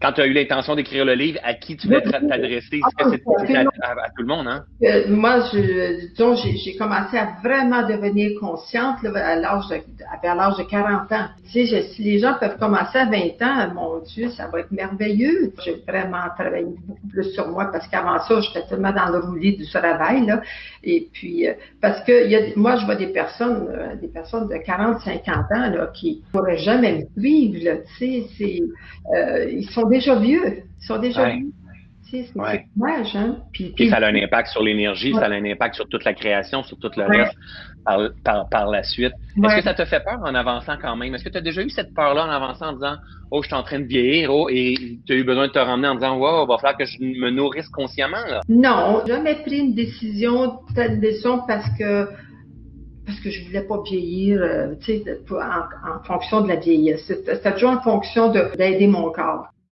quand tu as eu l'intention d'écrire le livre, à qui tu voulais t'adresser? Est-ce que c'était à, tout le monde, hein? Euh, moi, je, j'ai commencé à vraiment devenir consciente à l'âge de, vers l'âge de 40 ans. Tu sais, si les gens peuvent commencer à 20 ans, mon Dieu, ça va être merveilleux. J'ai vraiment travaillé beaucoup plus sur moi parce qu'avant ça, j'étais tellement dans le roulis du travail, là. Et puis, euh, parce que y a, moi, je vois des personnes, euh, des personnes de 40, 50 ans, là, qui pourraient jamais me suivre, là. Tu sais, c'est, ils sont déjà vieux. Ils sont déjà vieux. C'est dommage, hein? Puis, ça a un impact sur l'énergie, ça a un impact sur toute la création, sur tout le reste par, par, la suite. Est-ce que ça te fait peur en avançant quand même? Est-ce que tu as déjà eu cette peur-là en avançant en disant Oh, je suis en train de vieillir, oh, et tu as eu besoin de te ramener en disant Wow, il va falloir que je me nourrisse consciemment? Là. Non, jamais pris une décision, telle décision parce que parce que je voulais pas vieillir, euh, tu sais, en, en, fonction de la vieillesse. C'était toujours en fonction d'aider mon corps.